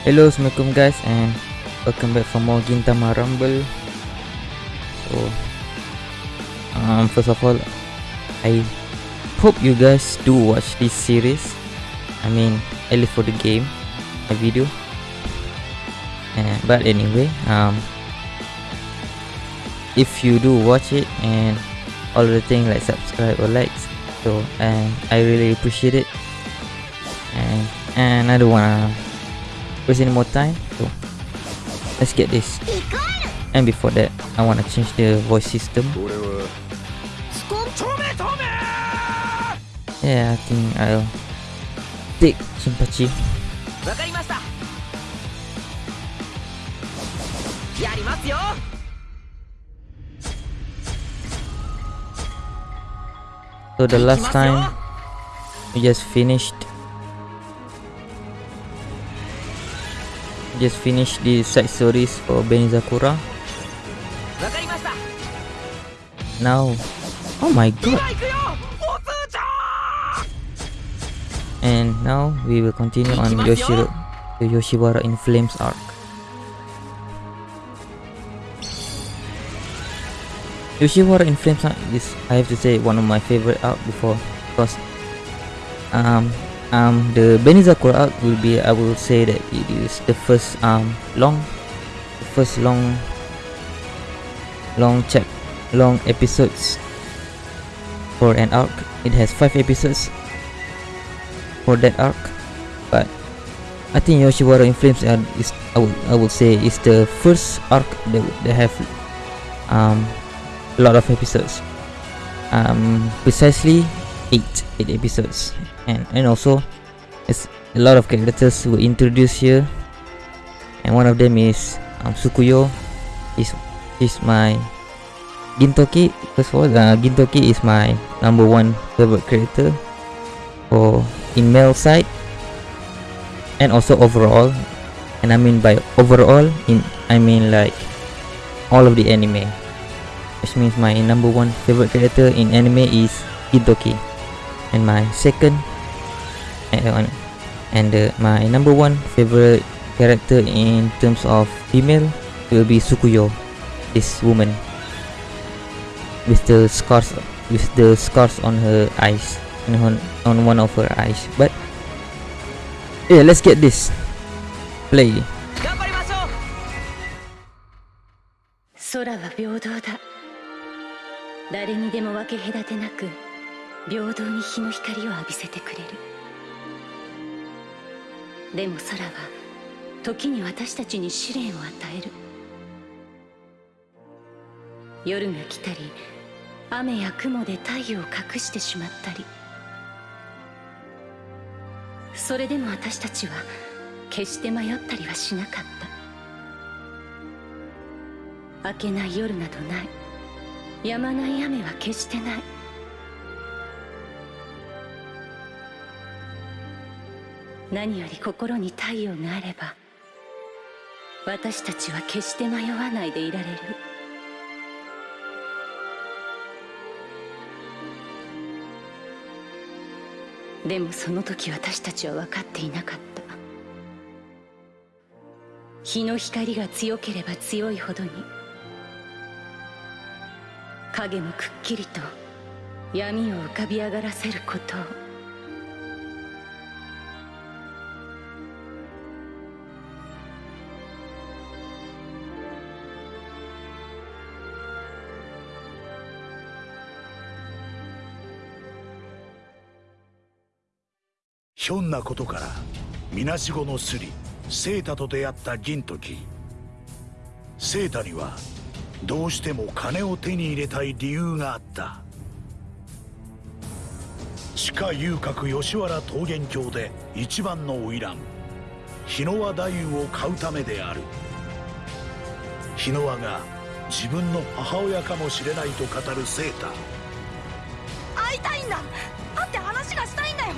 Hello, Assalamualaikum guys and welcome back for more Gintama Rumble. So, um, first of all, I hope you guys do watch this series. I mean, at least for the game, a video. Uh, but anyway, um, if you do watch it and all the things like subscribe or likes, so and I really appreciate it. And and I don't wanna waste any more time? So let's get this. And before that I want to change the voice system. Yeah I think I'll take Shinpachi so the last time we just finished just finish the side stories for Benizakura. Now, oh my god! And now we will continue on Yoshiro, the Yoshiwara in Flames arc. Yoshiwara in Flames arc is, I have to say, one of my favorite arc before because um, um the Benizakura arc will be I will say that it is the first um long first long long check long episodes for an arc. It has five episodes for that arc but I think Yoshiwara in Flames is I would, I would say is the first arc that, that have um, a lot of episodes um, precisely 8 8 episodes. And and also it's a lot of characters were introduced here. And one of them is um, Sukuyo. Is is my Gintoki. First of all uh, Gintoki is my number one favorite character for in male side. And also overall. And I mean by overall in I mean like all of the anime. Which means my number one favorite character in anime is Gintoki and my second and, uh, and uh, my number one favorite character in terms of female will be Sukuyo this woman with the scars with the scars on her eyes on, on one of her eyes but yeah let's get this play 頑張りましょう空は平等だ誰にでも分け隔てなく 平等に日の光を浴びせてくれる。でも空は時に私たちに試練を与える。夜が来たり雨や雲で太陽を隠してしまったり。それでも私たちは決して迷ったりはしなかった。明けない夜などない。止まない雨は決してない。何より心に太陽があれば私たちは決して迷わないでいられる。でもその時私たちは分かっていなかった。日の光が強ければ強いほどに影もくっきりと闇を浮かび上がらせることを。ひょんなことからみなしごのスリセータと出会った銀時。セータにはどうしても金を手に入れたい理由があった。地下遊郭吉原桃源郷で一番の花魁。日野和太夫を買うためである。日野和が自分の母親かもしれないと語るセータ会いたいんだ。会って話がしたいんだよ。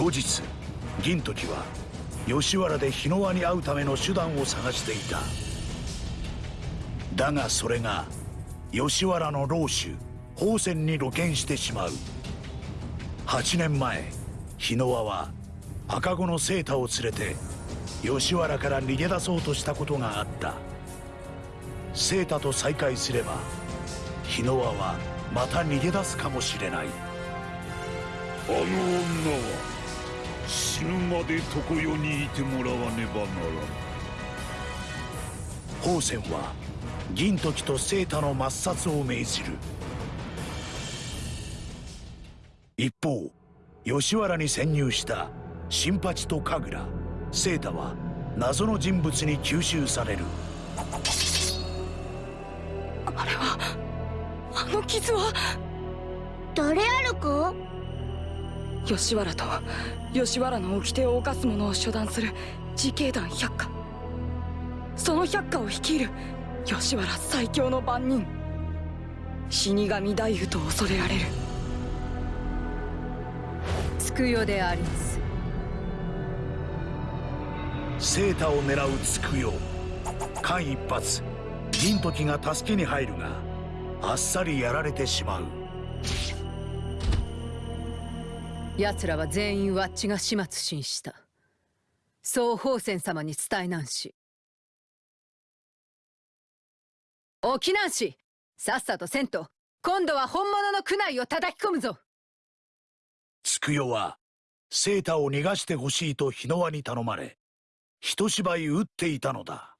後日銀時は吉原で日野輪に会うための手段を探していた。だがそれが吉原の老主宝泉に露見してしまう。8年前日野輪は赤子のセータを連れて吉原から逃げ出そうとしたことがあった。セータと再会すれば日野輪はまた逃げ出すかもしれない。あの女は死ぬまで常世にいてもらわねばならん。宝泉は銀時とセータの抹殺を命じる。一方吉原に潜入した新八と神楽。セータは謎の人物に吸収される。あれはあの傷は。誰あるか？吉原と吉原の掟を犯す者を処断する自警団百花その百花を率いる吉原最強の番人死神大夫と恐れられる。つくよであります。セータを狙うつくよ間一髪。銀時が助けに入るがあっさりやられてしまう奴らは全員ワッチが始末しした。そう宝泉様に伝えなんし。沖南市さっさとせんと。今度は本物の区内を叩き込むぞ。つくよはセータを逃がしてほしいと日野輪に頼まれ一芝居打っていたのだ。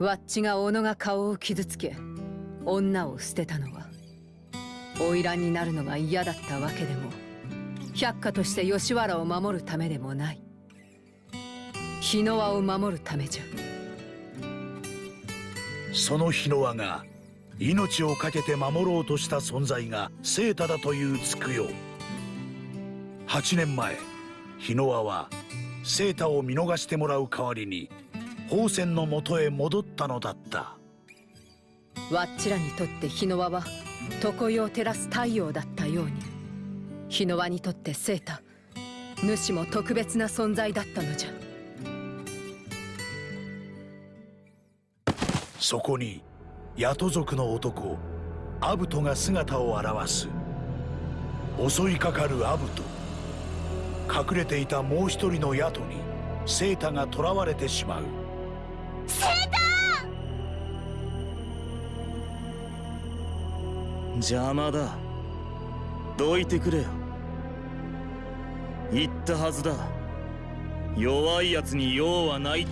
ワッチが小野が顔を傷つけ女を捨てたのは花魁になるのが嫌だったわけでも百花として吉原を守るためでもない。日野輪を守るためじゃ。その日野輪が命を懸けて守ろうとした存在がセータだというつくよ8年前日野輪はセータを見逃してもらう代わりに宝泉のもとへ戻ったのだった。わっちらにとって日野輪は常世を照らす太陽だったように日野輪にとってセータ主も特別な存在だったのじゃ。そこにヤト族の男アブトが姿を現す。襲いかかるアブト。隠れていたもう一人のヤトにセータが囚われてしまう。邪魔だ。どいてくれよ。言ったはずだ。弱いやつに用はないって。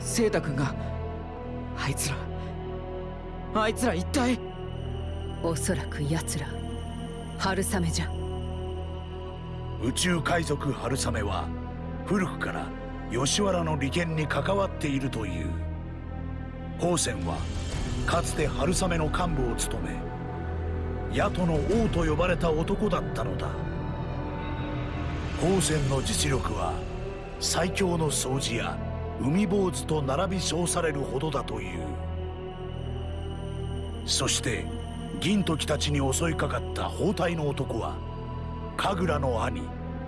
セータ君があいつらあいつら一体？おそらく奴ら春雨じゃ宇宙海賊春雨は古くから吉原の利権に関わっているという。宝泉はかつて春雨の幹部を務め野党の王と呼ばれた男だったのだ。宝泉の実力は最強の掃除や海坊主と並び称されるほどだという。そして銀時たちに襲いかかった包帯の男は神楽の兄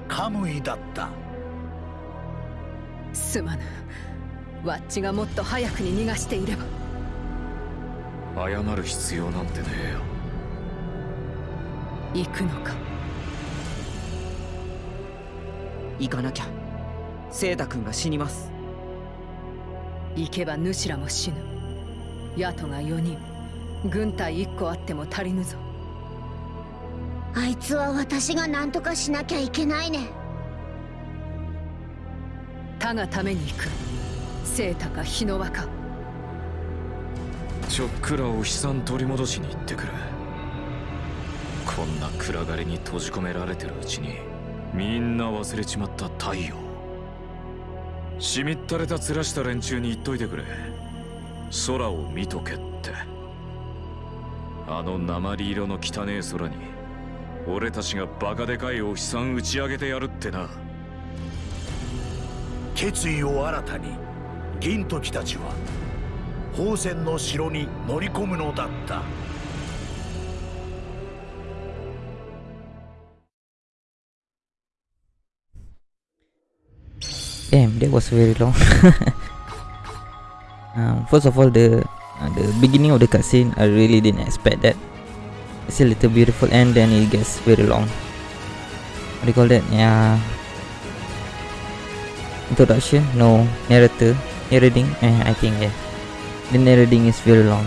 カムイだった。すまぬ。ワッチがもっと早くに逃がしていれば。謝る必要なんてねえよ。行くのか。行かなきゃ。セータ君が死にます。行けば主らも死ぬ。野党が4人。軍隊1個あっても足りぬぞあいつは私が何とかしなきゃいけないね。他がために行く。セータか日の輪かちょっくらお日さん取り戻しに行ってくる。こんな暗がりに閉じ込められてるうちにみんな忘れちまった太陽。しみったれた面した連中に言っといてくれ。空を見とけって。あの鉛色の汚え空に俺たちがバカでかいお日さん打ち上げてやるってな決意を新たに銀時たちは宝泉の城に乗り込むのだった。Damn, that was very long. Um, first of all, the uh, the beginning of the cutscene, I really didn't expect that. It's a little beautiful, and then it gets very long. What do you call that? Yeah. Introduction? No. Narrator? Narrating? Eh, I think yeah. The narrating is very long.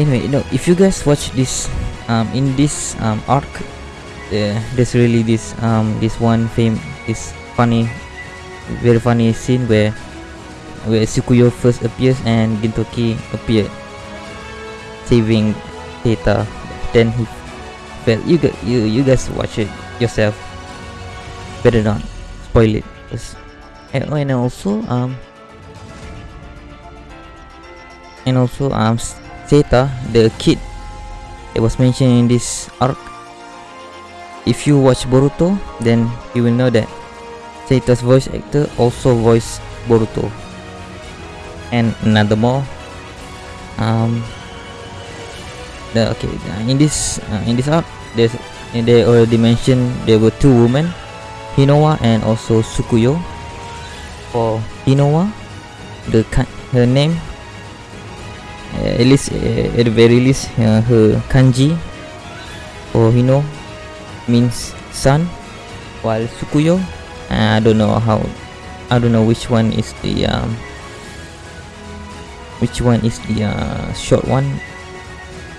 Anyway, you know, if you guys watch this, um, in this um arc, there's really this um this one fame this funny, very funny scene where where Sukuyo first appears and Gintoki appeared, saving Seita. Then he fell. You you you guys watch it yourself. Better not spoil it And, also um and also um Seita, the kid it was mentioned in this arc. If you watch Boruto, then you will know that Seita's voice actor also voiced Boruto. And another more. Um. The okay uh, in this uh, in this arc, there's they already mentioned there were two women, Hinowa and also Sukuyo. For Hinowa, the her name uh, at least uh, at the very least uh, her kanji for Hino means sun while Sukuyo uh, I don't know how I don't know which one is the um, which one is the uh, short one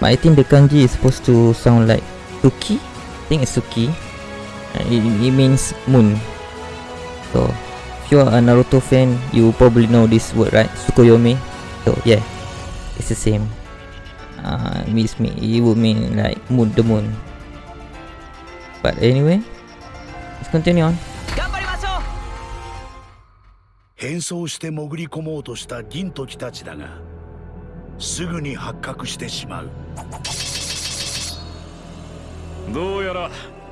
but I think the kanji is supposed to sound like Suki I think it's Suki uh, it, it means moon so if you are a Naruto fan you probably know this word right Tsukuyomi so yeah it's the same uh means me it would mean like moon the moon but anyway let's continue on 頑張りましょう変装して潜り込もうとした銀時たちだが すぐに発覚してしまう。どうやら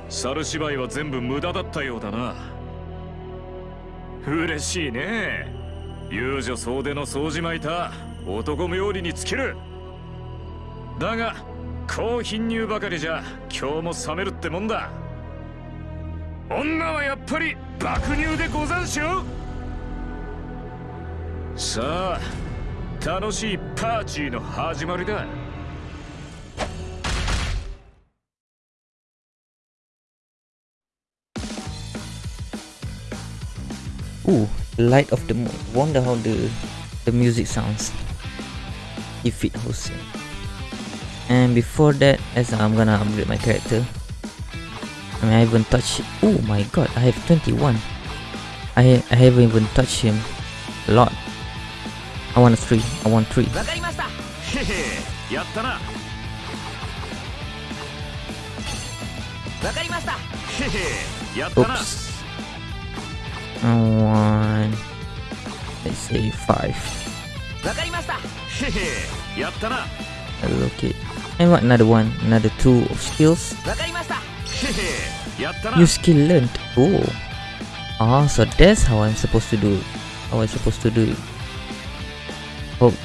猿芝居は全部無駄だったようだな。嬉しいね。遊女総出の掃除巻いた。男冥利に尽きる。だが高貧乳ばかりじゃ今日も冷めるってもんだ。女はやっぱり爆乳でござんしょ。さあ楽しいパーティーの始まりだ Ooh, Light of the Moon. Wonder how the the music sounds. If it Hossein. And before that, as I'm gonna upgrade my character. I mean, I haven't touched. Oh my god, I have 21. I I haven't even touched him a lot. I want a three. I want three. Oops. I want. Let's say five. Okay. And what another one? Another two of skills. New skill learned. Oh. Ah, so that's how I'm supposed to do. How I'm supposed to do it. Hold.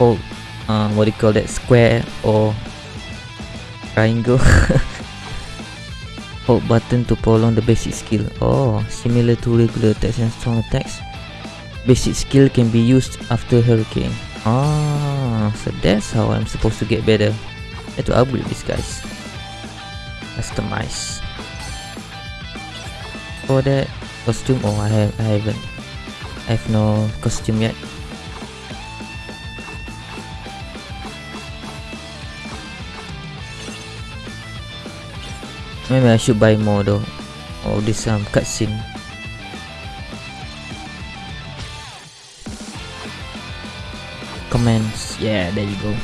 Hold. Uh, what do you call that? Square or triangle. Hold button to prolong the basic skill. Oh, similar to regular attacks and strong attacks. Basic skill can be used after hurricane. Ah, so that's how I'm supposed to get better. I have to upgrade these guys. Customize. For that costume, oh I have I haven't. I have no costume yet. Maybe I should buy more though. Oh, this um cutscene. Comments. Yeah, there you go.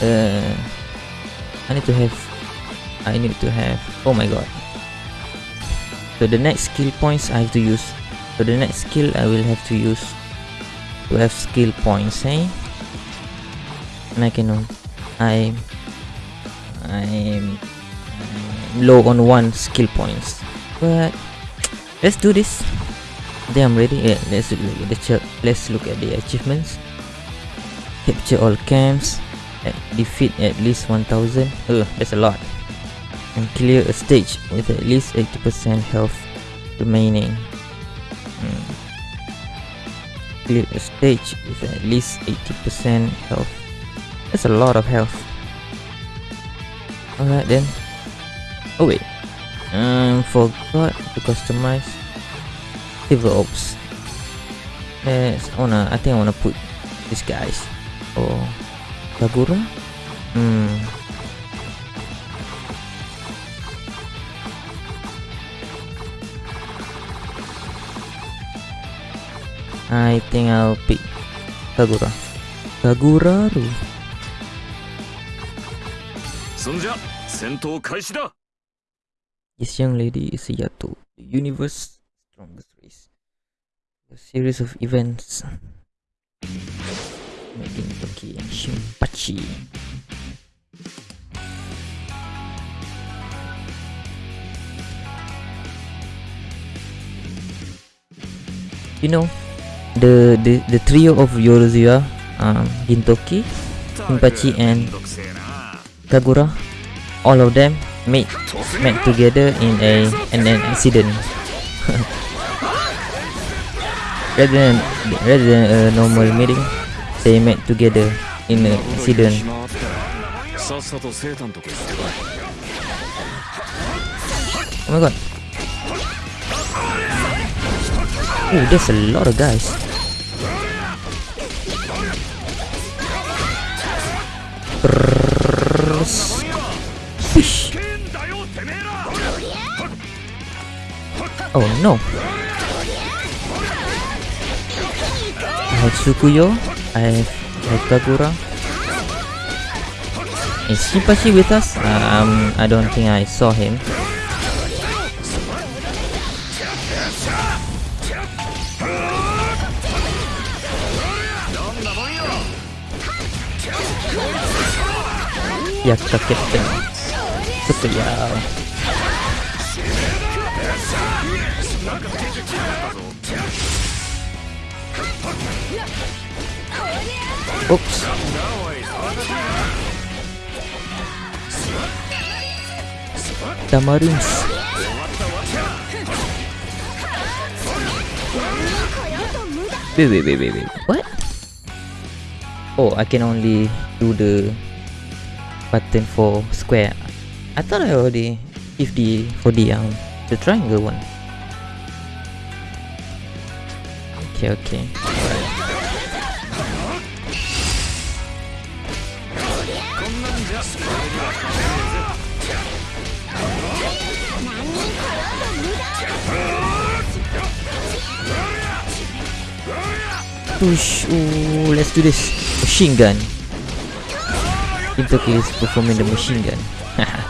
Uh, I need to have. I need to have. Oh my god. So the next skill points I have to use. So the next skill I will have to use to have skill points, eh? And I can. I. I'm I'm low on one skill points, but let's do this. Then I'm ready. Yeah, let's look at the let's look at the achievements. Capture all camps. At defeat at least 1000 uh, that's a lot and clear a stage with at least 80% health remaining. Hmm. Clear a stage with at least 80% health. That's a lot of health. Alright then. Oh wait. Um, forgot to customize Silver Ops. Let's wanna. I think I wanna put these guys. Oh, Kagura. Hmm. I think I'll pick Kagura. Kaguraru. This young lady is Yato, the universe's strongest race. A series of events making Toki and Shinpachi. You know, the the, the trio of Yorozuya, um, Gintoki, Shinpachi and Kagura, all of them met met together in a in an accident. rather than rather than a normal meeting, they met together in an incident. Oh my god. Oh, there's a lot of guys. Oh no. I have Tsukuyo. I have, Kagura. Is Shinpachi with us? Um, I don't think I saw him. Yakka Captain. Tsukuyo. Oops. Tamarins. Wait, wait, wait, wait, wait. What? Oh, I can only do the button for square. I thought I already if the for the um the triangle one. Okay, okay. Alright. Push. Ooh, let's do this. Machine gun. Intercalus performing the machine gun.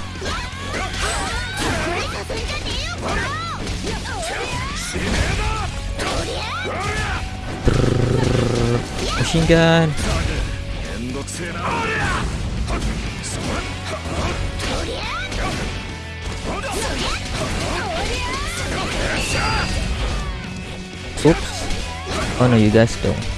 machine gun! Oops. Oh no, you guys don't.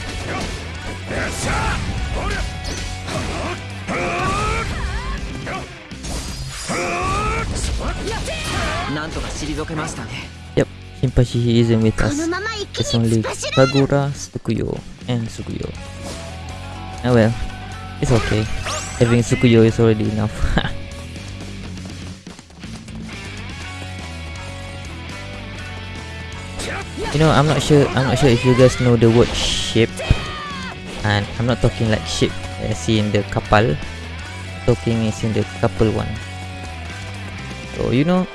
Yep, Shinpachi he isn't with us. It's only Kagura, Sukuyo, and Sukuyo. Oh well, it's okay. Having Sukuyo is already enough. you know, I'm not sure. I'm not sure if you guys know the word ship, and I'm not talking like ship I see in the kapal. Talking is in the couple one. So you know,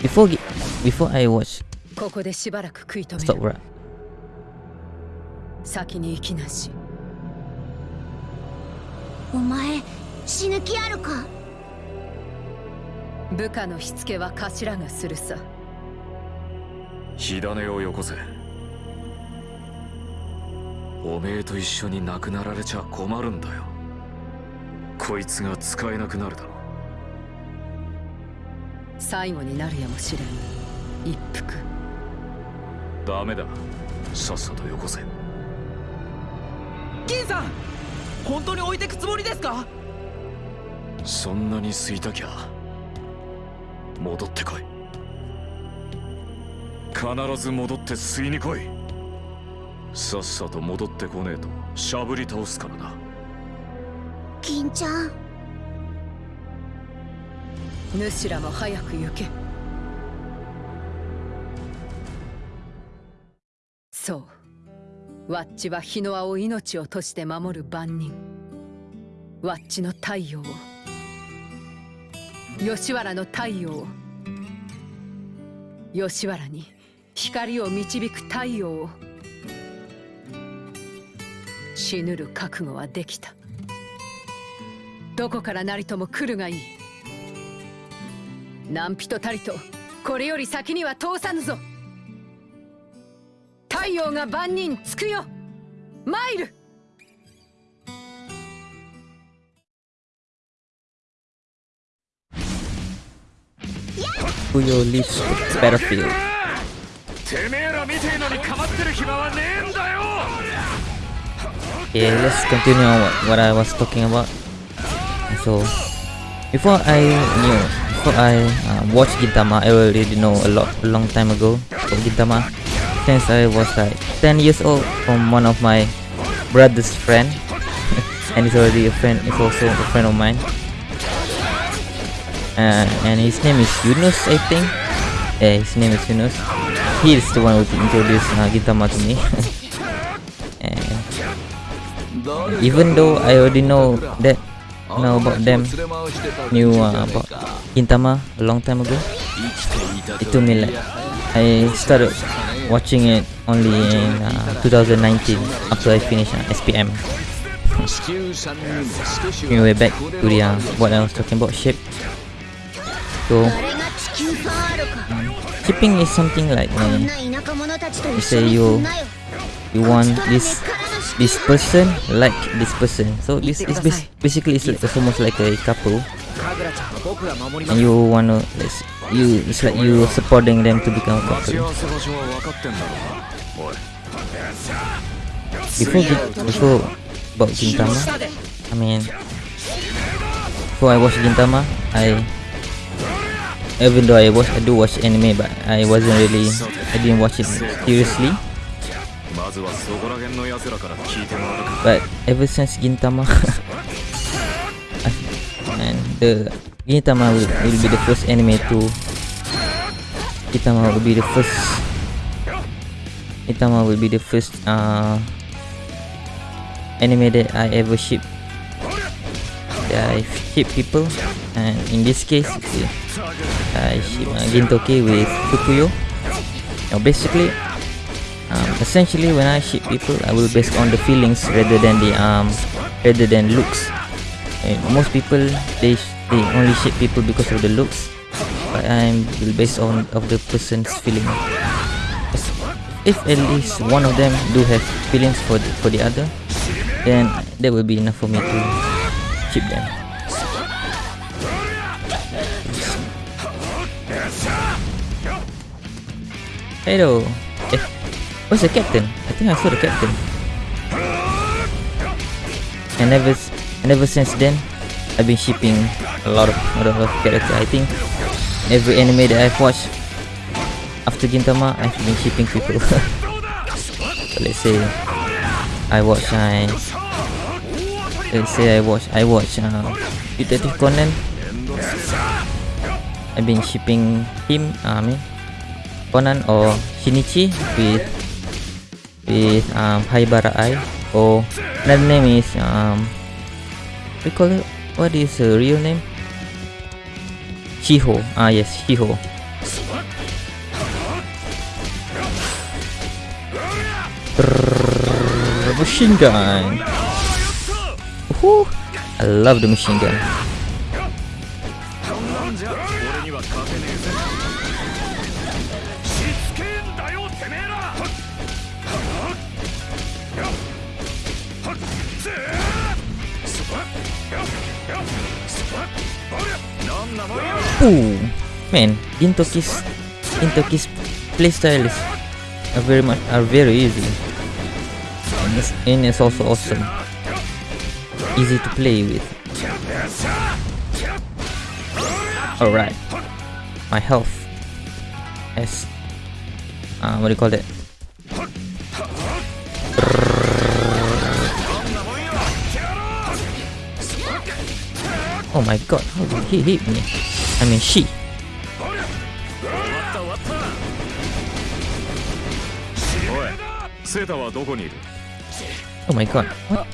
before before I watch ここでしばらく食い止め Stop. 先に行きなし。お前死ぬ気あるか？部下のしつけは頭がするさ。火種をよこせ。おめえと一緒に亡くなられちゃ困るんだよ。こいつが使えなくなるだろ最後になるやもしれん一服。ダメだ。さっさとよこせ。銀さん本当に置いてくつもりですか？そんなに吸いたきゃ戻ってこい。必ず戻って吸いに来い。さっさと戻ってこねえとしゃぶり倒すからな。銀ちゃん。主らも早く行けそう。ワッチは日の輪を命を賭して守る番人。ワッチの太陽を。吉原の太陽を。吉原に光を導く太陽を。死ぬる覚悟はできた。どこからなりとも来るがいい。何人たりとこれより先には通さぬぞ。太陽が万人つくよマイル Fuyo leaves the battlefield. てめえらみてえのにかまってる暇はねえんだよ Okay, let's continue on what, what I was talking about. So, before I knew, before I uh, watched Gintama, I already know a lot, a long time ago about Gintama. Since I was like 10 years old from one of my brother's friend, and he's already a friend, he's also a friend of mine. Uh, and his name is Yunus, I think. Yeah, his name is Yunus. He is the one who introduced uh, Gintama to me. even though I already know that know about them, knew uh, about Gintama a long time ago, it took me like I started watching it only in uh, 2019 after I finished uh, SPM. anyway, back to the uh, what I was talking about shape. So shipping is something like uh, you say you you want this this person like this person so this is basically it's like almost like a couple and you wanna let's you it's like you supporting them to become cockroach. Before before about Gintama, I mean before I watched Gintama, I even though I watch I do watch anime but I wasn't really I didn't watch it seriously. But ever since Gintama and the Gintama will, will be the first anime to Gintama will be the first Gintama will be the first uh anime that I ever ship. That I ship people and in this case I ship uh, Gintoki with Fukuyo. Now basically um, essentially when I ship people I will based on the feelings rather than the um rather than looks. And most people they they only ship people because of the looks but I'm based on of the person's feeling if at least one of them do have feelings for the, for the other then that will be enough for me to ship them Hello. Eh, where's the captain? I think I saw the captain. And ever, and ever since then, I've been shipping a lot of a lot of characters. I think every anime that I've watched after Gintama, I've been shipping people. so let's say I watch I let's say I watch I watch uh, Detective Conan. I've been shipping him. Uh, I mean Conan or Shinichi with with um Haibara Ai or another name is um we call it what is her real name? Shiho. Ah yes, Shiho. Machine gun. I love the machine gun. Ooh, man, Gintoki's Gintoki's playstyle is are very much are very easy. And it's, and it's also awesome. Easy to play with. Alright. my health as uh, what do you call that Oh my god, how did he hit me? I mean she. Oh my god. What?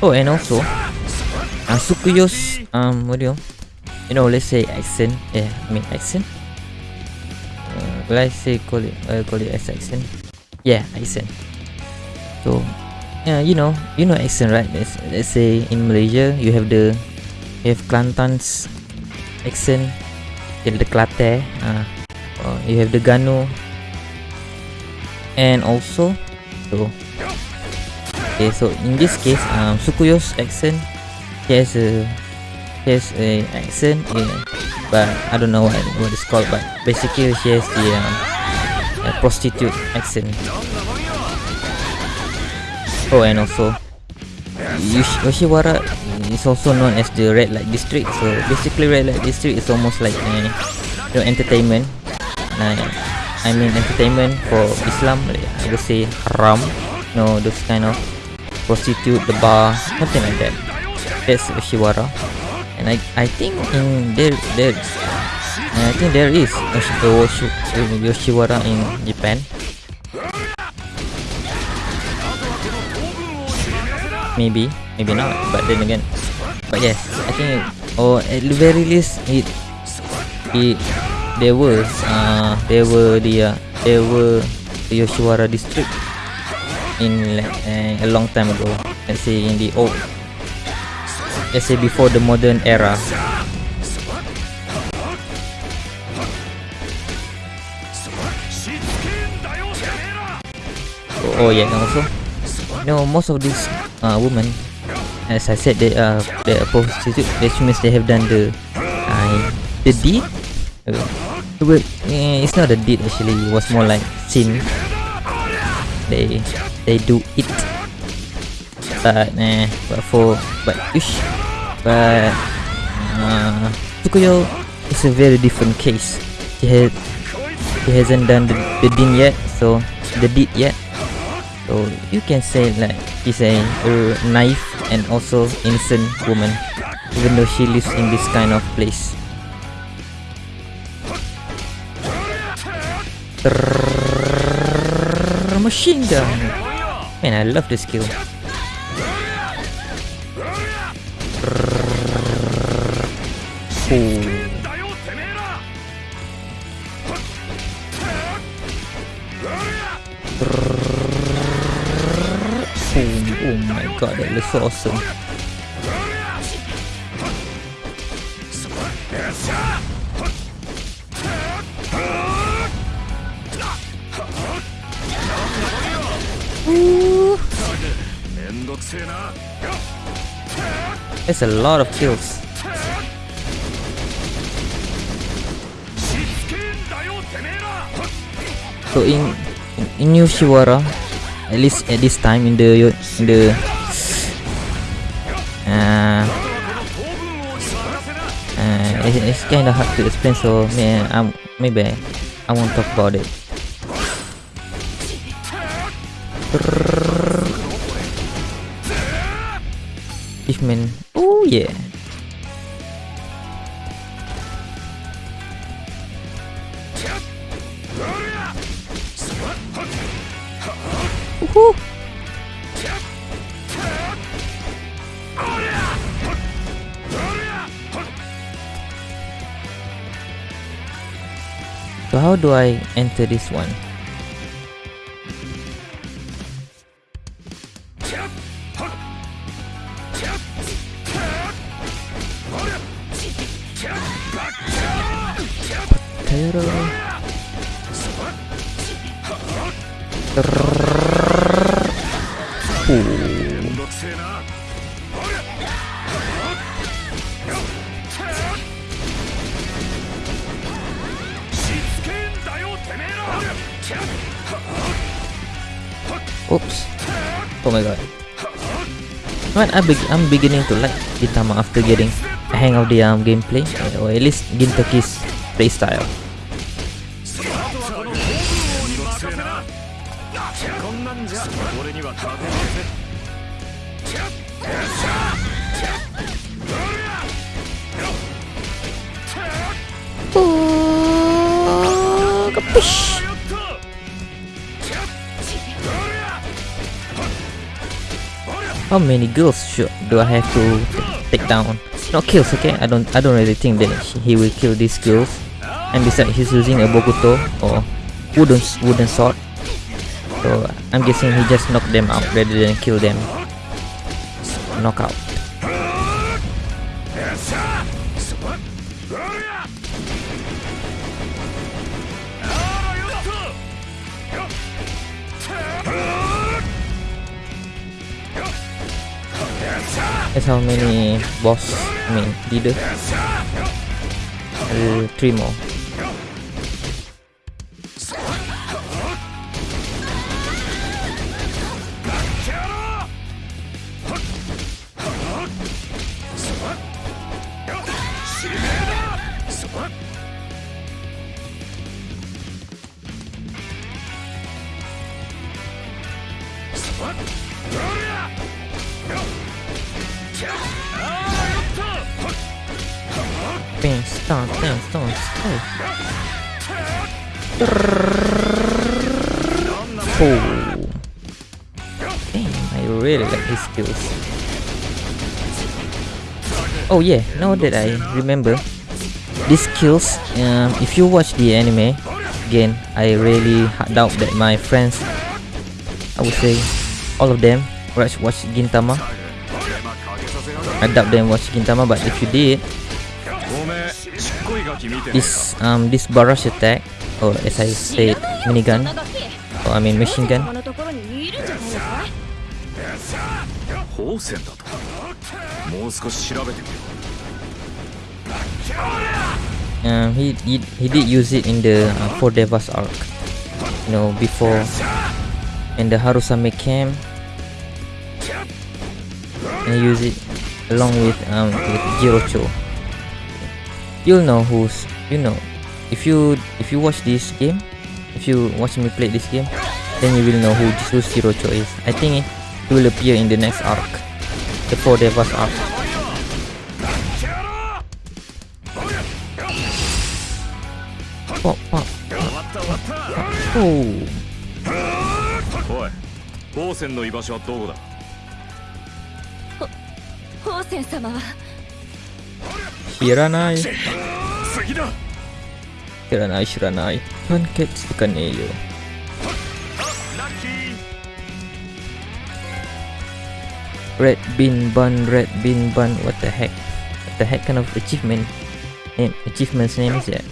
Oh, and also, uh, Sukuyo's, um, what do you, you know, let's say accent, yeah, I mean accent, uh, let's say call it, uh, call it as accent, yeah, accent, so yeah, you know, you know accent, right? Let's, let's say in Malaysia, you have the, you have Kelantan's accent, you have the Kelate, uh, you have the Gano, and also, so Okay, so in this case, um, Sukuyo's accent, he has a, he has a accent, yeah, but I don't know what what it's called, but basically he has the um, prostitute accent. Oh, and also, Yosh- Yoshiwara is also known as the red light district. So basically, red light district is almost like know, entertainment. I mean entertainment for Islam. Like, I would say haram. You know those kind of prostitute, the bar, something like that. That's Yoshiwara. And I I think in there there I think there is Yoshiwara in Japan. Maybe, maybe not. But then again, but yes, I think or at the very least it it there was uh there were the uh, there were the Yoshiwara district in uh, a long time ago. Let's say in the old, let's say before the modern era. Oh, oh yeah, also, know, most of these uh, as I said, they are they are prostitute. That means they have done the uh, the deed. Uh, eh, it's not a deed actually. It was more like sin. They they do it. But eh, but for but ish, but uh, Tsukuyo is a very different case. He had he hasn't done the, the deed yet, so the deed yet. So you can say like she's a, naive and also innocent woman, even though she lives in this kind of place. Trrrr, Machine gun. Man, I love this skill. god, that looks awesome. A lot of kills. So in in New Shiwara, at least at this time in the in the it, it's kind of hard to explain. So yeah, um, maybe I, won't talk about it. Fishman. Oh yeah. How do I enter this one? I be I'm beginning to like Gintama after getting a hang of the um, gameplay, or at least Gintoki's playstyle. こ How many girls should do I have to take down? Not kills, okay? I don't I don't really think that he will kill these girls. And besides, he's using a Bokuto or wooden wooden sword. So I'm guessing he just knocked them out rather than kill them. Knockout. That's how many boss, I mean leader. Uh, three. Stun, bang, stun, stun. Oh. I really like his skills. Oh yeah, now that I remember, these skills, um, if you watch the anime, again, I really doubt that my friends, I would say, all of them, watch, watch Gintama. I doubt them watch Gintama, but if you did, this um this barrage attack or as I said minigun or I mean machine gun um, he, he, he did use it in the uh, 4 Devas arc You know, before And the Harusame came. And use used it along with, um, with Jirocho You'll know who's you know if you if you watch this game, if you watch me play this game, then you will know who who Jirocho is. I think it, he will appear in the next arc, the Four Devas arc. Pop, pop, Oh. うおい宝泉の居場所はどこだ宝泉様は Shiranai, 次だ Shiranai, Shiranai. Pancakes Kaneyo. Red bean bun, red bean bun. What the heck? What the heck kind of achievement? Name, achievement's name is that?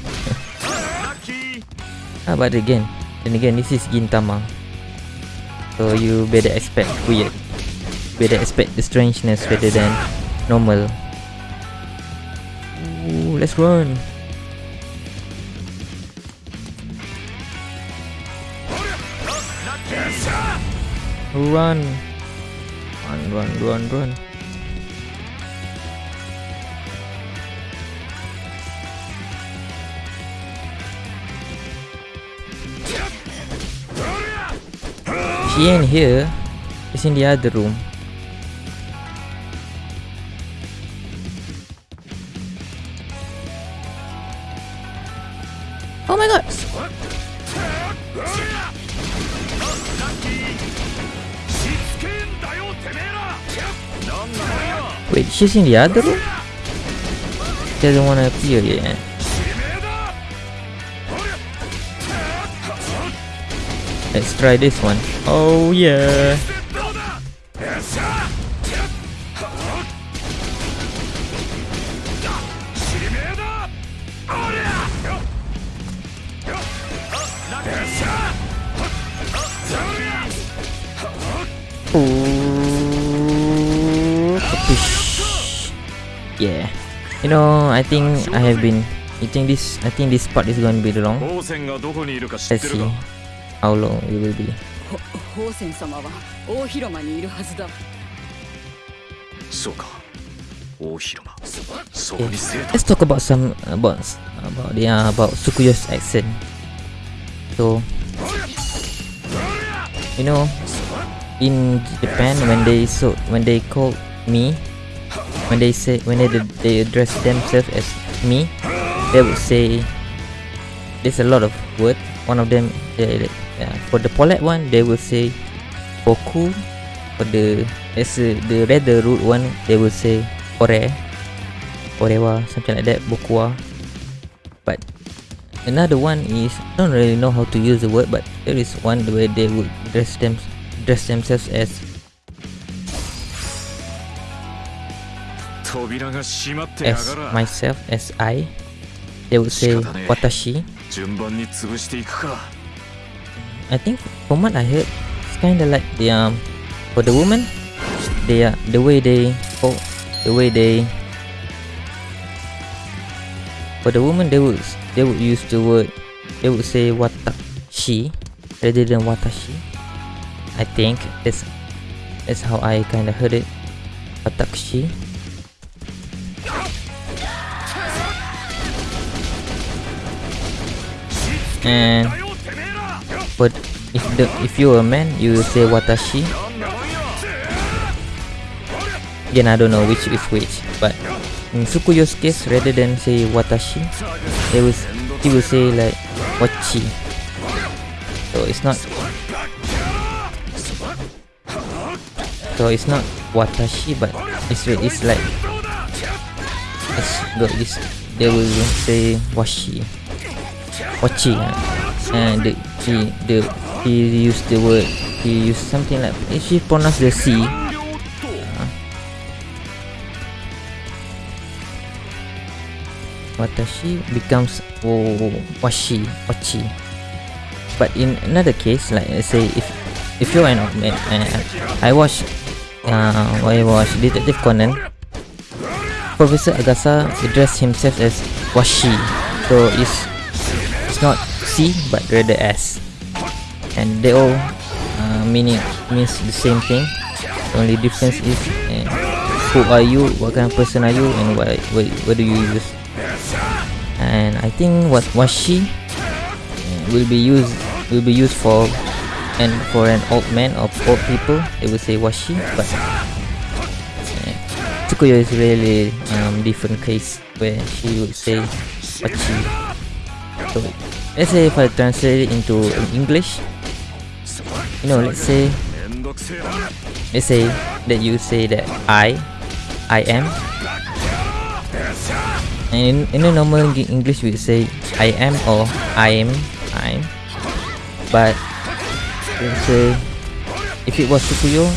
ah, but again, then again, this is Gintama. So you better expect weird. Better expect the strangeness rather than normal. Let's run. Run. Run, run, run, run. She ain't here. She's in the other room. In the other? She doesn't wanna appear yet. Let's try this one. Oh yeah. know, I think I have been eating this. I think this part is going to be long. Let's see how long it will be. Let's talk about some about about the uh, about Tsukuyos accent. So, you know, in Japan when they so when they called me when they say when they they address themselves as me, they would say there's a lot of word. One of them, they, uh, for the polite one, they will say boku. For the as a, the rather rude one, they will say ore. Orewa, something like that, Bokua. But another one is I don't really know how to use the word, but there is one where they would dress them dress themselves as as myself, as I, they would say Watashi. I think from what I heard, it's kinda like the um for the woman, they are uh, the way they for the way they for the woman they would they would use the word they would say watashi rather than watashi. I think that's that's how I kinda heard it. Watashi. And but if the if you're a man, you will say watashi. Again, I don't know which is which, but in Tsukuyo's case, rather than say watashi, they will he will say like wachi. So it's not. So it's not watashi, but it's it's like it's got this. They will say washi, wachi, uh, and the he the he used the word he used something like if he pronounce the C. Watashi becomes oh, washi wachi but in another case like let's say if if you're an uh, I watch uh, I watch Detective Conan Professor Agasa addressed himself as washi. So it's not C but rather S. And they all uh, meaning means the same thing. The only difference is uh, who are you what kind of person are you and what what, what do you use? And I think what washi uh, will be used will be used for and for an old man or old people they will say washi but uh, Tsukuyo is really um, different case where she would say wachi so Let's say if I translate it into English, you know, let's say, let's say that you say that I, I am, and in, in a normal English we say I am or I am, I'm, but let's say if it was Tsukuyo,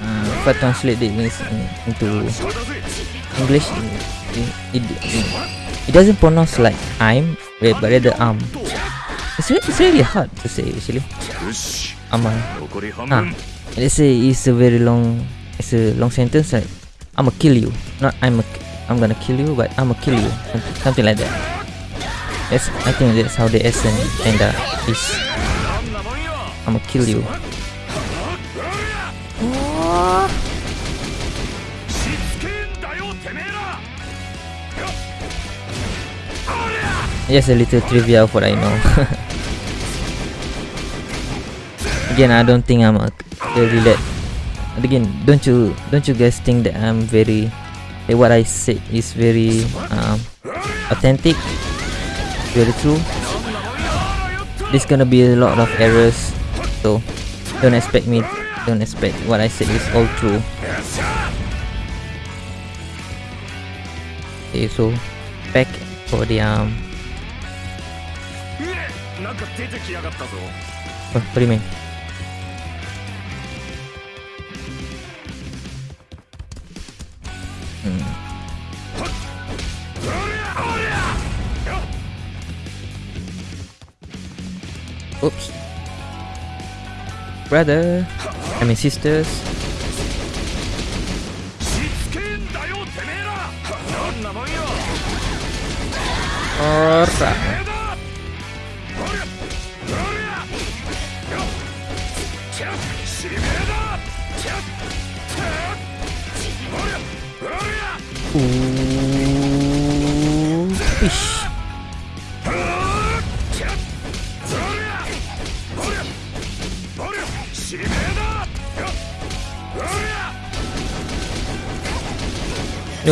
uh, if I translate this in, into English, it, it, it, it doesn't pronounce like I'm Wait, but the arm. It's, it's really hard to say actually. Aman. Ah, let's say it's a very long, it's a long sentence like, I'ma kill you. Not I'm a, I'm gonna kill you, but I'ma kill you. Something like that. That's, I think that's how the essence and uh, is. I'ma kill you. Just a little trivia of what I know. Again, I don't think I'm a very that. Again, don't you don't you guys think that I'm very what I said is very um, authentic, very true? There's gonna be a lot of errors, so don't expect me. Don't expect what I said is all true. Okay, so back for the um. なんか出てきやがったぞ What, what do you mean? Hmm. Oops. Brother. I mean sisters. しつけんだよてめえらどんなもんよ Alright.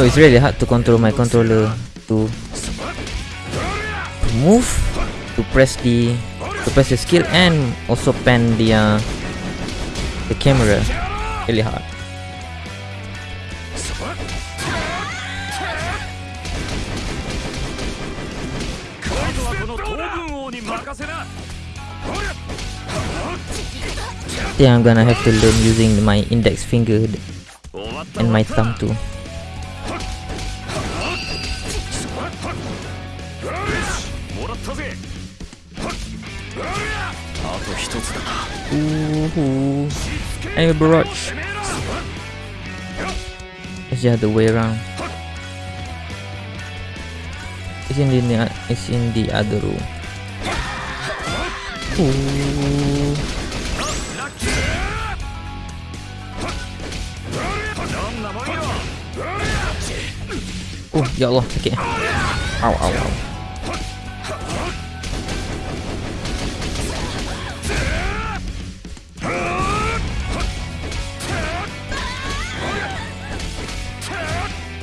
No, it's really hard to control my controller to move, to press the to press the skill and also pan the uh, the camera. Really hard. Think I'm gonna have to learn using my index finger and my thumb too. Ooh, I'm a barrage. It's the other way around. It's in the it's in the other room. Ooh. Oh, ya Allah, sakit. Ow, ow, ow.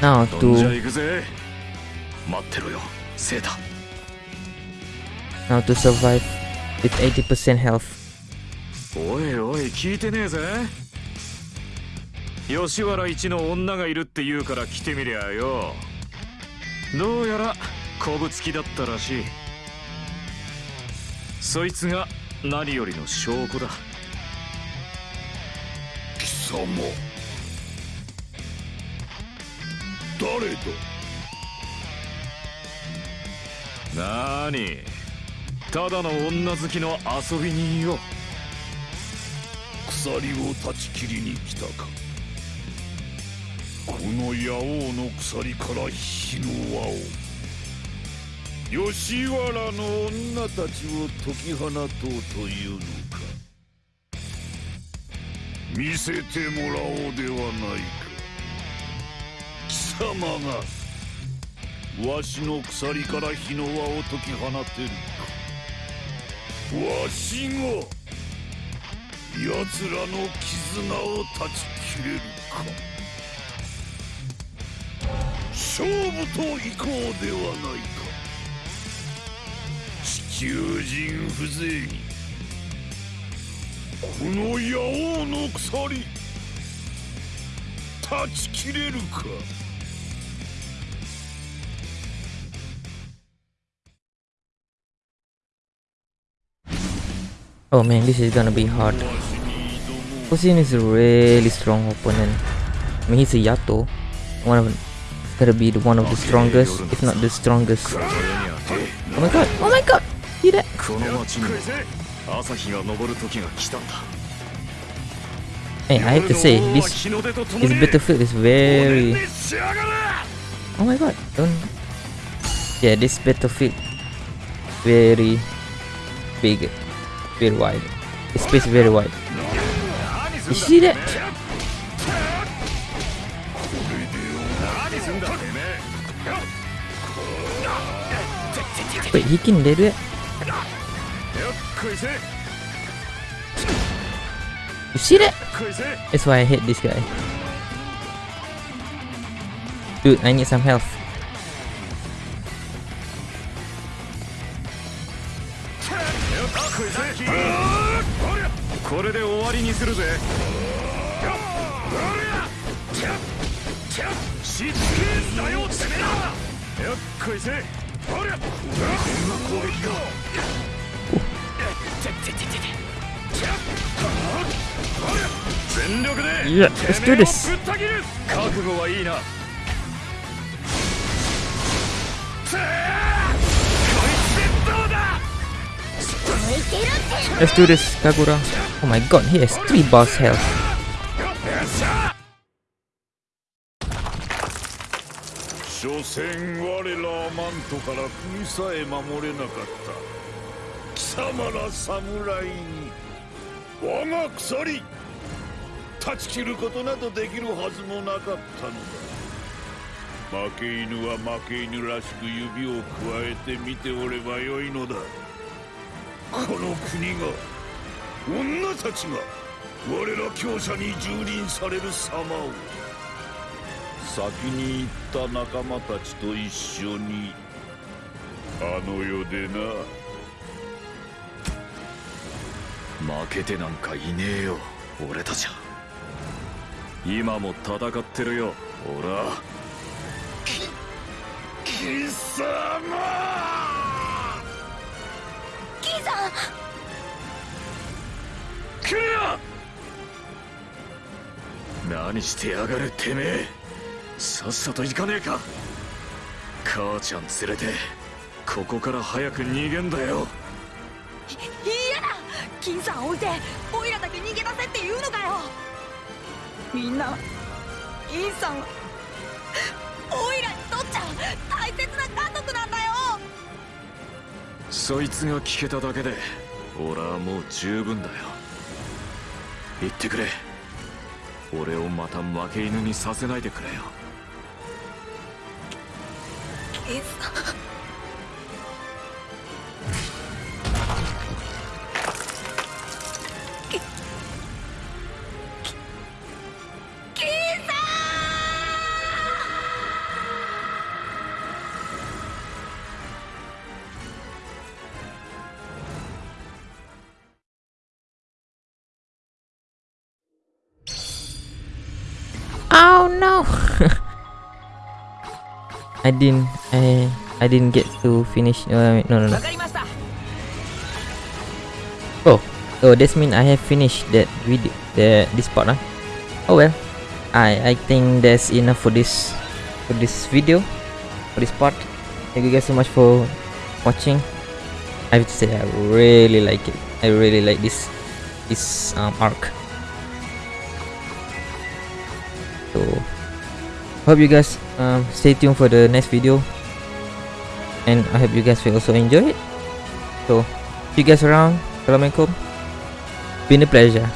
Now どんじゃ to 行くぜ。待ってろよセータ now to survive with 80% health. おいおい聞いてねえぜ。吉原一の女がいるって言うから来てみりゃよ。どうやらこぶつきだったらしい。そいつが何よりの証拠だ。貴様誰だなーにただの女好きの遊び人よ。鎖を断ち切りに来たか。この野王の鎖から火の輪を。吉原の女たちを解き放とうというのか。見せてもらおうではないか。貴様がわしの鎖から火の輪を解き放てる。かわしが奴らの絆を断ち切れるか。勝負と行こうではないか。地球人風情にこの野王の鎖断ち切れるか。Oh man, this is gonna be hard. Poseidon is a really strong opponent. I mean, he's a Yato. One of gonna be the one of the strongest, if not the strongest. Oh my god! Oh my god! He dead. Hey, I have to say, this this battlefield is very. Oh my god! Don't. Yeah, this battlefield very big very wide. It's space very wide. You see that? Wait, he can do it? You see that? That's why I hate this guy. Dude, I need some health. これで終わりにするぜ。しつけえんだよてめえら。よっこいせ。攻撃が全力で。切る。覚悟はいいな Let's do this, Kagura. Oh my god, he has 3 bars health. 所詮我らはマントから国さえ守れなかった貴様ら侍に我が鎖断ち切ることなどできるはずもなかったのだ負け犬は負け犬らしく指をくわえて見ておればよいのだこの国が女たちが我ら強者に蹂躙される様を先に行った仲間たちと一緒にあの世でな。負けてなんかいねえよ。俺たちは。今も戦ってるよ。俺は貴様キーさんクリア何してやがるてめえ。さっさと行かねえか。母ちゃん連れてここから早く逃げんだよ。嫌だ。金さん置いてオイラだけ逃げ出せって言うのかよ。みんなインさんそいつが聞けただけで俺はもう十分だよ。言ってくれ。俺をまた負け犬にさせないでくれよ。I didn't I I didn't get to finish uh, no no no. Oh oh this means I have finished that video the this part huh? oh well. I I think that's enough for this for this video for this part. Thank you guys so much for watching. I have to say I really like it. I really like this this um, arc. So hope you guys um stay tuned for the next video. And I hope you guys will also enjoy it. So see you guys around. Assalamualaikum. Been a pleasure.